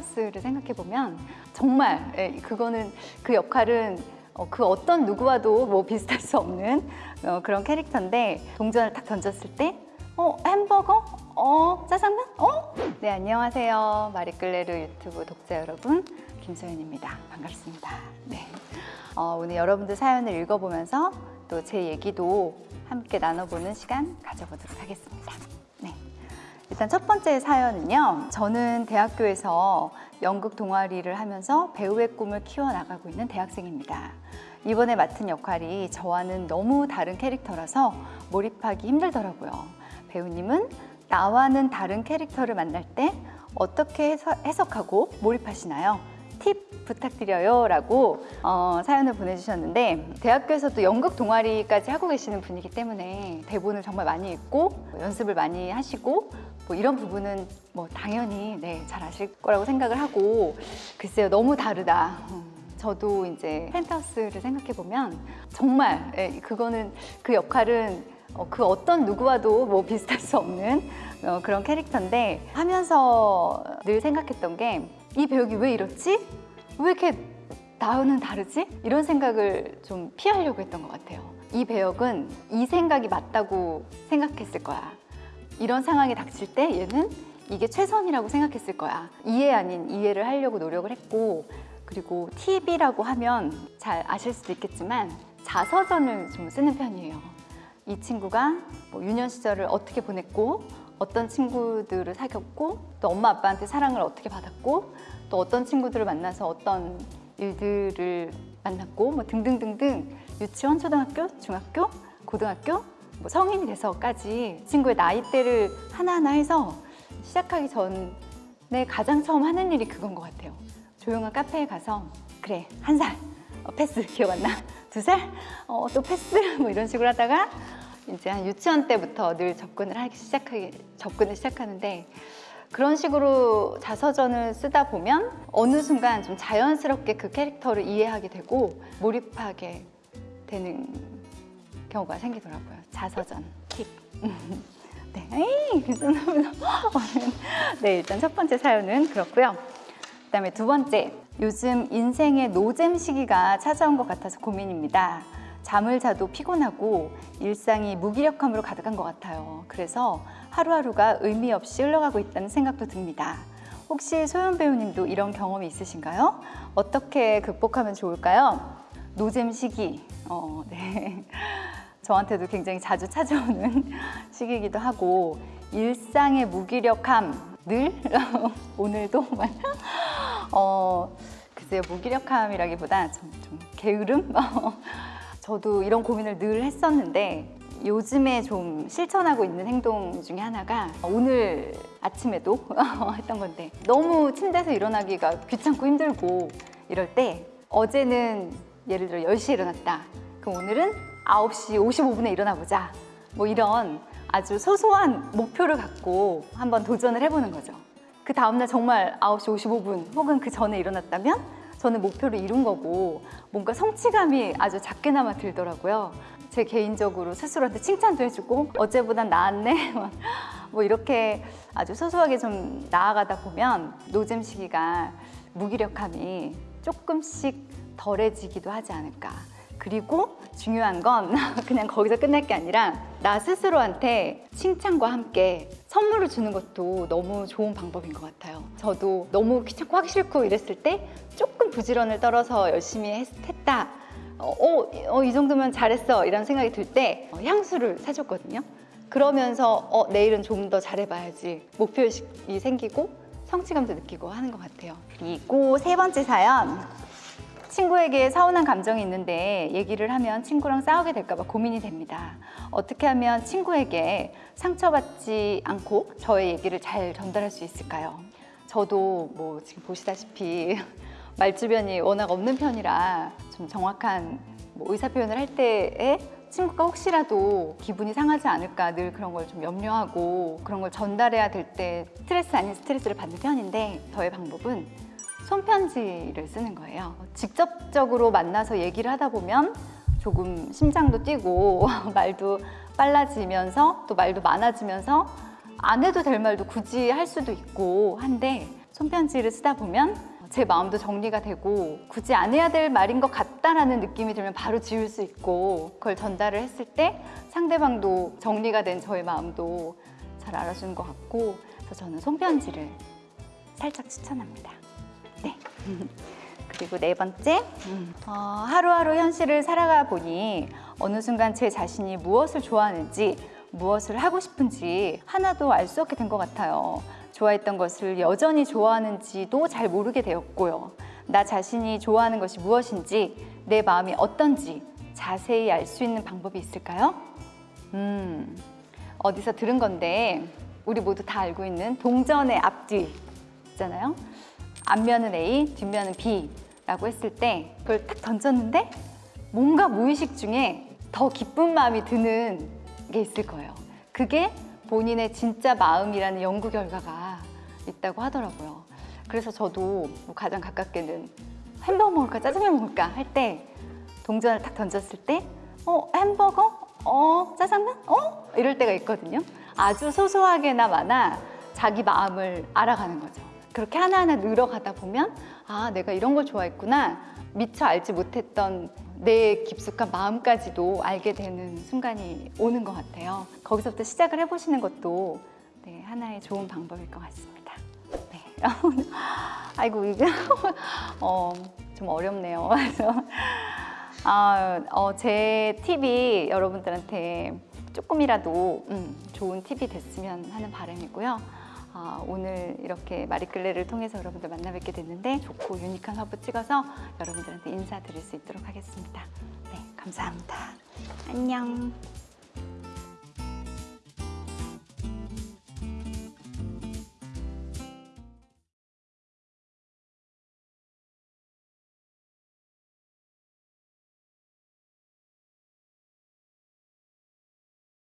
펜트하우스를 생각해보면 정말 예, 그거는 그 역할은 어, 그 어떤 누구와도 뭐 비슷할 수 없는 어, 그런 캐릭터인데 동전을 딱 던졌을 때 어, 햄버거? 어, 짜장면? 어? 네, 안녕하세요. 마리끌레르 유튜브 독자 여러분. 김소연입니다. 반갑습니다. 네. 어, 오늘 여러분들 사연을 읽어보면서 또 제 얘기도 함께 나눠보는 시간 가져보도록 하겠습니다. 네. 일단 첫 번째 사연은요. 저는 대학교에서 연극 동아리를 하면서 배우의 꿈을 키워나가고 있는 대학생입니다. 이번에 맡은 역할이 저와는 너무 다른 캐릭터라서 몰입하기 힘들더라고요. 배우님은 나와는 다른 캐릭터를 만날 때 어떻게 해석- 해석하고 몰입하시나요? 팁 부탁드려요 라고 어, 사연을 보내주셨는데 대학교에서도 연극 동아리까지 하고 계시는 분이기 때문에 대본을 정말 많이 읽고 뭐 연습을 많이 하시고 뭐 이런 부분은 뭐 당연히 네, 잘 아실 거라고 생각을 하고 글쎄요 너무 다르다. 음, 저도 이제 펜트하우스를 생각해 보면 정말 예, 그거는 그 역할은 어, 그 어떤 누구와도 뭐 비슷할 수 없는 어, 그런 캐릭터인데 하면서 늘 생각했던 게 이 배역이 왜 이렇지? 왜 이렇게 나와는 다르지? 이런 생각을 좀 피하려고 했던 것 같아요. 이 배역은 이 생각이 맞다고 생각했을 거야. 이런 상황이 닥칠 때 얘는 이게 최선이라고 생각했을 거야. 이해 아닌 이해를 하려고 노력을 했고 그리고 팁이라고 하면 잘 아실 수도 있겠지만 자서전을 좀 쓰는 편이에요. 이 친구가 뭐 유년 시절을 어떻게 보냈고 어떤 친구들을 사귀었고 또 엄마 아빠한테 사랑을 어떻게 받았고 또 어떤 친구들을 만나서 어떤 일들을 만났고 뭐 등등등등 유치원, 초등학교, 중학교, 고등학교 뭐 성인이 돼서까지 친구의 나이대를 하나하나 해서 시작하기 전에 가장 처음 하는 일이 그건 것 같아요. 조용한 카페에 가서 그래 한살 어, 패스 기억 안 나? 두 살? 어, 또 패스? 뭐 이런 식으로 하다가 이제 한 유치원 때부터 늘 접근을 하기 시작하기 접근을 시작하는데 그런 식으로 자서전을 쓰다 보면 어느 순간 좀 자연스럽게 그 캐릭터를 이해하게 되고 몰입하게 되는 경우가 생기더라고요. 자서전 팁. 네, 에이, 죄송합니다. 네, 일단 첫 번째 사연은 그렇고요. 그다음에 두 번째, 요즘 인생의 노잼 시기가 찾아온 것 같아서 고민입니다. 잠을 자도 피곤하고 일상이 무기력함으로 가득한 것 같아요. 그래서 하루하루가 의미 없이 흘러가고 있다는 생각도 듭니다. 혹시 소연 배우님도 이런 경험이 있으신가요? 어떻게 극복하면 좋을까요? 노잼 시기. 어, 네. 저한테도 굉장히 자주 찾아오는 시기이기도 하고 일상의 무기력함 늘 오늘도 어 글쎄요 무기력함이라기보다 좀, 좀 게으름 저도 이런 고민을 늘 했었는데 요즘에 좀 실천하고 있는 행동 중에 하나가 오늘 아침에도 했던 건데 너무 침대에서 일어나기가 귀찮고 힘들고 이럴 때 어제는 예를 들어 10시에 일어났다. 그럼 오늘은 9시 55분에 일어나 보자. 뭐 이런 아주 소소한 목표를 갖고 한번 도전을 해보는 거죠. 그 다음날 정말 9시 55분 혹은 그 전에 일어났다면 저는 목표를 이룬 거고 뭔가 성취감이 아주 작게나마 들더라고요. 제 개인적으로 스스로한테 칭찬도 해주고 어제보단 나았네 뭐 이렇게 아주 소소하게 좀 나아가다 보면 노잼 시기가 무기력함이 조금씩 덜해지기도 하지 않을까. 그리고 중요한 건 그냥 거기서 끝날 게 아니라 나 스스로한테 칭찬과 함께 선물을 주는 것도 너무 좋은 방법인 것 같아요. 저도 너무 귀찮고 하기 싫고 이랬을 때 조금 부지런을 떨어서 열심히 했, 다 어, 어, 어, 이 정도면 잘했어 이런 생각이 들 때 향수를 사줬거든요. 그러면서 어, 내일은 좀 더 잘해봐야지 목표의식이 생기고 성취감도 느끼고 하는 것 같아요. 그리고 세 번째 사연 친구에게 서운한 감정이 있는데 얘기를 하면 친구랑 싸우게 될까 봐 고민이 됩니다. 어떻게 하면 친구에게 상처받지 않고 저의 얘기를 잘 전달할 수 있을까요? 저도 뭐 지금 보시다시피 말 주변이 워낙 없는 편이라 좀 정확한 뭐 의사 표현을 할 때에 친구가 혹시라도 기분이 상하지 않을까 늘 그런 걸 좀 염려하고 그런 걸 전달해야 될 때 스트레스 아닌 스트레스를 받는 편인데 저의 방법은 손편지를 쓰는 거예요. 직접적으로 만나서 얘기를 하다 보면 조금 심장도 뛰고 말도 빨라지면서 또 말도 많아지면서 안 해도 될 말도 굳이 할 수도 있고 한데 손편지를 쓰다 보면 제 마음도 정리가 되고 굳이 안 해야 될 말인 것 같다라는 느낌이 들면 바로 지울 수 있고 그걸 전달을 했을 때 상대방도 정리가 된 저의 마음도 잘 알아주는 것 같고 그래서 저는 손편지를 살짝 추천합니다. 네. 그리고 네 번째, 어, 하루하루 현실을 살아가 보니 어느 순간 제 자신이 무엇을 좋아하는지 무엇을 하고 싶은지 하나도 알 수 없게 된 것 같아요. 좋아했던 것을 여전히 좋아하는지도 잘 모르게 되었고요. 나 자신이 좋아하는 것이 무엇인지 내 마음이 어떤지 자세히 알 수 있는 방법이 있을까요? 음, 어디서 들은 건데 우리 모두 다 알고 있는 동전의 앞뒤 있잖아요. 앞면은 A, 뒷면은 B라고 했을 때 그걸 딱 던졌는데 뭔가 무의식 중에 더 기쁜 마음이 드는 게 있을 거예요. 그게 본인의 진짜 마음이라는 연구 결과가 있다고 하더라고요. 그래서 저도 뭐 가장 가깝게는 햄버거 먹을까 짜장면 먹을까 할 때 동전을 딱 던졌을 때 어, 햄버거? 어, 짜장면? 어? 이럴 때가 있거든요. 아주 소소하게나 마나 자기 마음을 알아가는 거죠. 그렇게 하나하나 늘어가다 보면 아, 내가 이런 걸 좋아했구나. 미처 알지 못했던 내 깊숙한 마음까지도 알게 되는 순간이 오는 것 같아요. 거기서부터 시작을 해보시는 것도 네, 하나의 좋은 방법일 것 같습니다. 네. 아이고 이게 어, 좀 어렵네요. 그래서 아, 어, 제 팁이 여러분들한테 조금이라도 음, 좋은 팁이 됐으면 하는 바람이고요. 아, 오늘 이렇게 마리끌레를 통해서 여러분들 만나 뵙게 됐는데 좋고 유니크한 화보 찍어서 여러분들한테 인사드릴 수 있도록 하겠습니다. 네, 감사합니다. 안녕.